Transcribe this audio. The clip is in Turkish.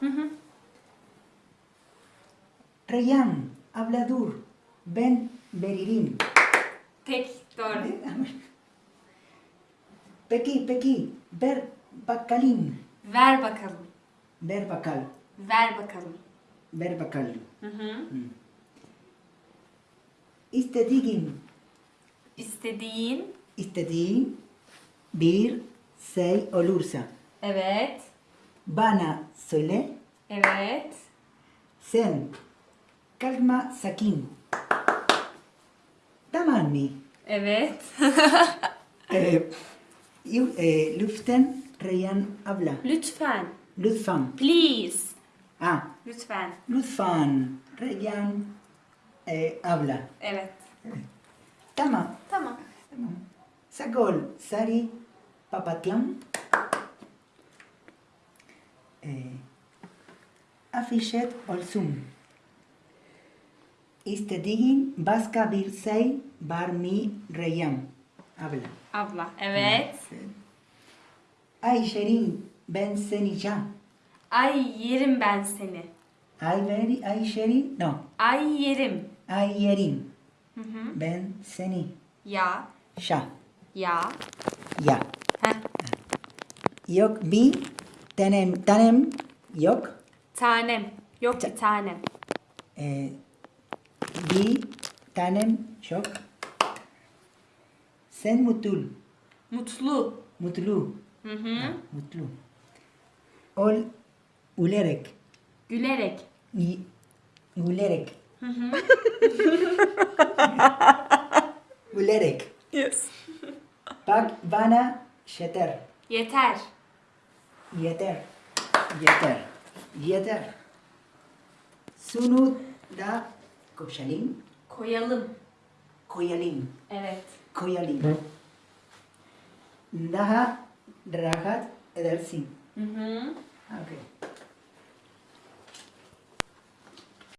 Hı hı. Reyhan, habla dur. Ben veririm. Tek doğru. Peki, peki. Ver bakalım. Ver bakalım. Ver bakal. Ver bakalım. Ver bakalım. Hı hı. İstediğin, İstediğin. istediğin bir şey olursa Evet. Bana söyle. Evet. Sen kalma sakin. Tamam mı? Evet. Ee, e, lütfen Reyhan abla. Lütfen. Lütfen. Please. Ah, Lütfen. lütfen Reyhan e, abla. Evet. Tamam. Tamam. Tamam. Sagol, Sari, Papatyan. E, afişet olsun. İstediğin başka bir şey var mı Reyhan abla? Abla. Evet. Ay Şerin, ben seni can. Ay yerim ben seni. Ay veri, ay Şerin, no. Ay yerim. Ay Yerin, Hı hı. ben seni. Ya. Şa, Ya. ya. Heh. Yok bir tanem, tanem yok. Tanem. Yok bir tanem. Ee, bir tanem yok. Sen mutlu, Mutlu. mutlu, Hı hı. mutlu. Ol, gülerek, Gülerek. y- gülerek. Hı hı. Gülerek. Yes. Bak bana yeter, Yeter. Yeter, yeter, yeter. Şunu da koşalım, Koyalım. koyalım, Evet. koyalım. Daha rahat edersin. Hı hı.